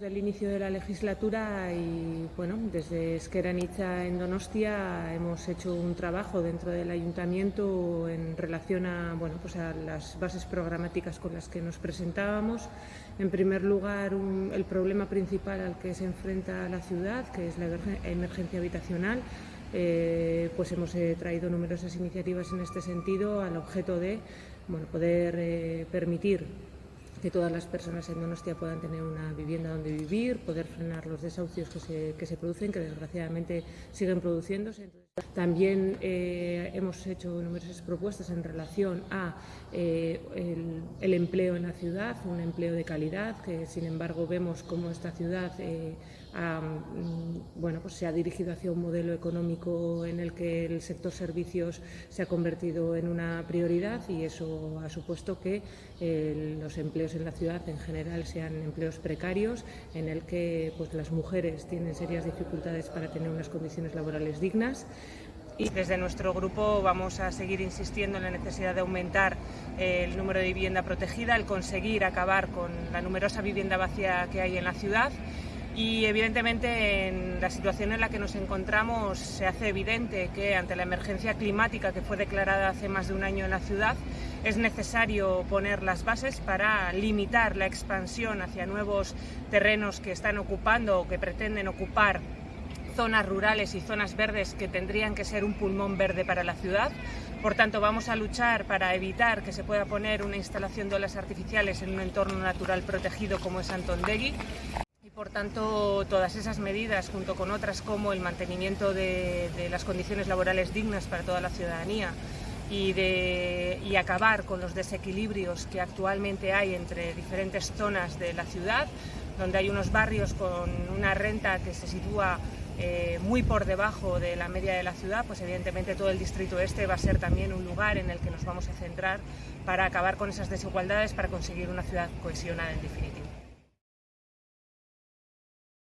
Del inicio de la legislatura y bueno, desde Esqueranitza en Donostia hemos hecho un trabajo dentro del ayuntamiento en relación a, bueno, pues a las bases programáticas con las que nos presentábamos. En primer lugar, el problema principal al que se enfrenta la ciudad, que es la emergencia habitacional. Eh, pues hemos eh, traído numerosas iniciativas en este sentido al objeto de bueno, poder eh, permitir que todas las personas en Donostia puedan tener una vivienda donde vivir, poder frenar los desahucios que se, que se producen, que desgraciadamente siguen produciéndose. También eh, hemos hecho numerosas propuestas en relación a eh, el, empleo en la ciudad, un empleo de calidad, que sin embargo vemos cómo esta ciudad eh, mm, bueno, pues se ha dirigido hacia un modelo económico en el que el sector servicios se ha convertido en una prioridad y eso ha supuesto que eh, los empleos en la ciudad en general sean empleos precarios, en el que pues, las mujeres tienen serias dificultades para tener unas condiciones laborales dignas. Y desde nuestro grupo vamos a seguir insistiendo en la necesidad de aumentar el número de vivienda protegida, el conseguir acabar con la numerosa vivienda vacía que hay en la ciudad. Y evidentemente en la situación en la que nos encontramos se hace evidente que ante la emergencia climática que fue declarada hace más de un año en la ciudad es necesario poner las bases para limitar la expansión hacia nuevos terrenos que están ocupando o que pretenden ocupar zonas rurales y zonas verdes que tendrían que ser un pulmón verde para la ciudad. Por tanto, vamos a luchar para evitar que se pueda poner una instalación de olas artificiales en un entorno natural protegido como es Antondegui. Y por tanto, todas esas medidas, junto con otras como el mantenimiento de, de las condiciones laborales dignas para toda la ciudadanía, y, de, y, acabar con los desequilibrios que actualmente hay entre diferentes zonas de la ciudad, donde hay unos barrios con una renta que se sitúa eh, muy por debajo de la media de la ciudad, pues evidentemente todo el distrito este va a ser también un lugar en el que nos vamos a centrar para acabar con esas desigualdades, para conseguir una ciudad cohesionada en definitiva.